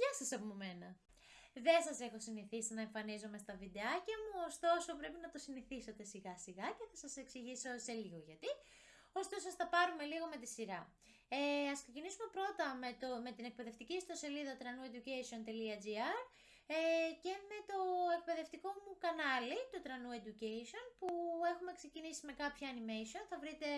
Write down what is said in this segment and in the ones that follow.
Γεια σας από μένα. Δεν σας έχω συνηθίσει να εμφανίζομαι στα βιντεάκια μου, ωστόσο πρέπει να το συνηθίσετε σιγά σιγά και θα σας εξηγήσω σε λίγο γιατί. Ωστόσο, θα πάρουμε λίγο με τη σειρά. Ε, ας ξεκινήσουμε πρώτα με, το, με την εκπαιδευτική ιστοσελίδα tranueducation.gr ε, και με το εκπαιδευτικό μου κανάλι, το Tranu Education, που έχουμε ξεκινήσει με κάποια animation. Θα βρείτε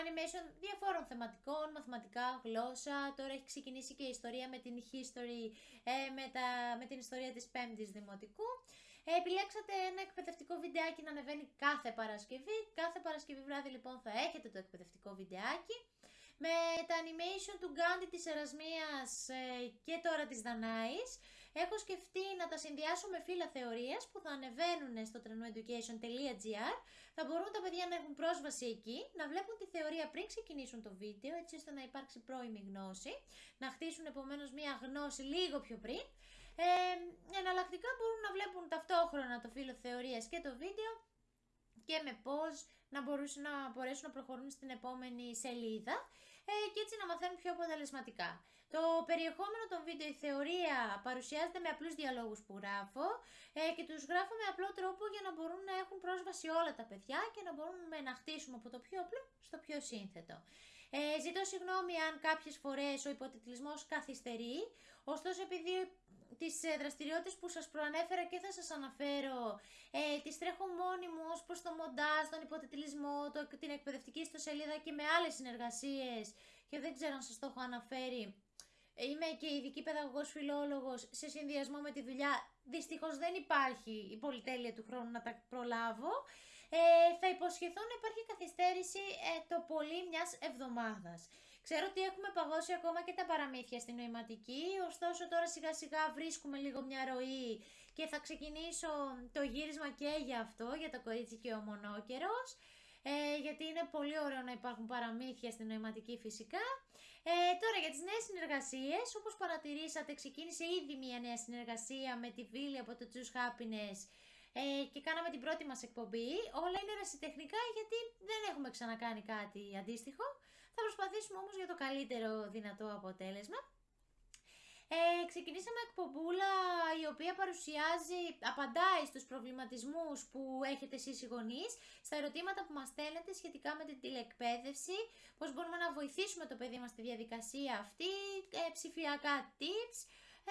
animation διαφόρων θεματικών, μαθηματικά, γλώσσα. Τώρα έχει ξεκινήσει και η ιστορία με την history, ε, με, τα, με την ιστορία της 5ης Δημοτικού. Ε, επιλέξατε ένα εκπαιδευτικό βιντεάκι να ανεβαίνει κάθε Παρασκευή. Κάθε Παρασκευή βράδυ λοιπόν θα έχετε το εκπαιδευτικό βιντεάκι. Με τα animation του Γκάντι της Ερασμίας ε, και τώρα της Δανάης έχω σκεφτεί να τα συνδυάσω με φύλλα θεωρίας που θα ανεβαίνουν στο trenoeducation.gr Θα μπορούν τα παιδιά να έχουν πρόσβαση εκεί, να βλέπουν τη θεωρία πριν ξεκινήσουν το βίντεο έτσι ώστε να υπάρξει πρώιμη γνώση, να χτίσουν επομένως μια γνώση λίγο πιο πριν. Ε, εναλλακτικά μπορούν να βλέπουν ταυτόχρονα το φύλλο θεωρίας και το βίντεο και με πώς να, μπορούσαν να μπορέσουν να προχωρούν στην επόμενη σελίδα ε, και έτσι να μαθαίνουν πιο αποτελεσματικά. Το περιεχόμενο των βίντεο, η θεωρία παρουσιάζεται με απλούς διαλόγους που γράφω ε, και τους γράφω με απλό τρόπο για να μπορούν να έχουν πρόσβαση όλα τα παιδιά και να μπορούμε να χτίσουμε από το πιο απλό στο πιο σύνθετο. Ε, ζητώ συγγνώμη αν κάποιες φορές ο υποτιτλισμός καθυστερεί, ωστόσο επειδή τις ε, δραστηριότητες που σας προανέφερα και θα σας αναφέρω, ε, τις τρέχω μόνη μου ως προς το μοντάζ, τον υποτιτλισμό, το, την εκπαιδευτική ιστοσελίδα και με άλλες συνεργασίες και δεν ξέρω αν σας το έχω αναφέρει. Είμαι και ειδική παιδαγωγός φιλόλογος σε συνδυασμό με τη δουλειά. Δυστυχώς δεν υπάρχει η πολυτέλεια του χρόνου να τα προλάβω. Ε, θα υποσχεθώ να υπάρχει καθυστέρηση ε, το πολύ μιας εβδομάδας. Ξέρω ότι έχουμε παγώσει ακόμα και τα παραμύθια στην νοηματική, ωστόσο τώρα σιγά σιγά βρίσκουμε λίγο μια ροή και θα ξεκινήσω το γύρισμα και για αυτό, για το κορίτσι και ο μονόκερος. Ε, γιατί είναι πολύ ωραίο να υπάρχουν παραμύθια στην νοηματική φυσικά. Ε, τώρα για τις νέες συνεργασίες, όπως παρατηρήσατε ξεκίνησε ήδη μια νέα συνεργασία με τη Βίλη από το Choose Happiness ε, και κάναμε την πρώτη μας εκπομπή. Όλα είναι ρασιτεχνικά γιατί δεν έχουμε ξανακάνει κάτι αντίστοιχο. Θα προσπαθήσουμε όμως για το καλύτερο δυνατό αποτέλεσμα. Ε, ξεκινήσαμε εκπομπούλα η οποία παρουσιάζει, απαντάει στους προβληματισμούς που έχετε εσείς οι γονείς, στα ερωτήματα που μας στέλνετε σχετικά με την τηλεκπαίδευση, πώς μπορούμε να βοηθήσουμε το παιδί μας στη διαδικασία αυτή, ε, ψηφιακά tips,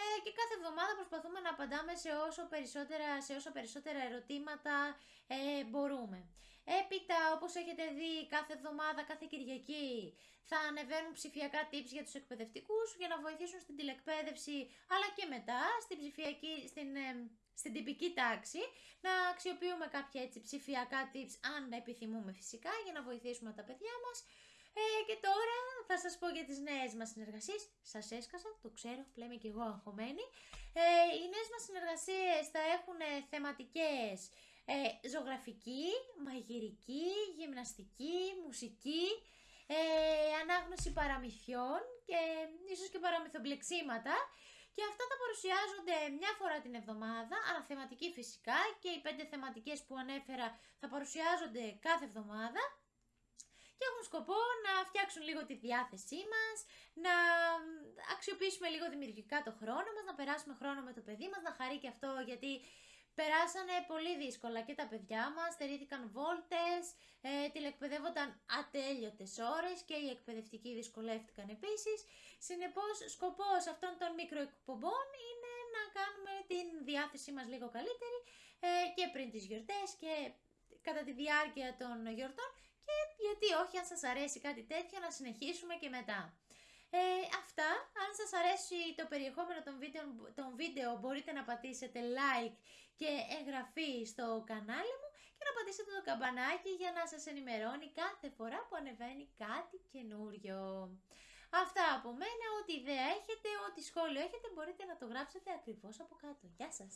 ε, και κάθε εβδομάδα προσπαθούμε να απαντάμε σε όσο περισσότερα, σε όσο περισσότερα ερωτήματα ε, μπορούμε. Έπειτα, όπως έχετε δει, κάθε εβδομάδα, κάθε Κυριακή θα ανεβαίνουν ψηφιακά tips για τους εκπαιδευτικούς για να βοηθήσουν στην τηλεκπαίδευση, αλλά και μετά στην ψηφιακή, στην, ε, στην τυπική τάξη, να αξιοποιούμε κάποια έτσι ψηφιακά tips, αν επιθυμούμε φυσικά, για να βοηθήσουμε τα παιδιά μας. Ε, και τώρα θα σας πω για τις νέες μας συνεργασίες. Σας έσκασα, το ξέρω, πλέμε και εγώ αγχωμένη. Ε, οι νέες μας συνεργασίες θα έχουν θεματικές ε, ζωγραφική, μαγειρική, γυμναστική, μουσική, ε, ανάγνωση παραμυθιών και ίσως και παραμυθομπλεξίματα και αυτά θα παρουσιάζονται μια φορά την εβδομάδα, αναθεματική φυσικά και οι πέντε θεματικές που ανέφερα θα παρουσιάζονται κάθε εβδομάδα. Και έχουν σκοπό να φτιάξουν λίγο τη διάθεσή μας, να αξιοποιήσουμε λίγο δημιουργικά το χρόνο μας, να περάσουμε χρόνο με το παιδί μας, να χαρεί και αυτό γιατί Περάσανε πολύ δύσκολα και τα παιδιά μας, στερήθηκαν βόλτες, ε, τηλεκπαιδεύονταν ατέλειωτες ώρες και οι εκπαιδευτικοί δυσκολεύτηκαν επίσης. Συνεπώς, σκοπός αυτών των μικροεκπομπών είναι να κάνουμε την διάθεσή μας λίγο καλύτερη ε, και πριν τις γιορτές και κατά τη διάρκεια των γιορτών και γιατί όχι αν σας αρέσει κάτι τέτοιο να συνεχίσουμε και μετά. Ε, αυτά, αν σας αρέσει το περιεχόμενο των βίντεο, των βίντεο μπορείτε να πατήσετε like και εγγραφή στο κανάλι μου και να πατήσετε το καμπανάκι για να σας ενημερώνει κάθε φορά που ανεβαίνει κάτι καινούριο. Αυτά από μένα, ό,τι ιδέα έχετε, ό,τι σχόλιο έχετε μπορείτε να το γράψετε ακριβώς από κάτω. Γεια σας!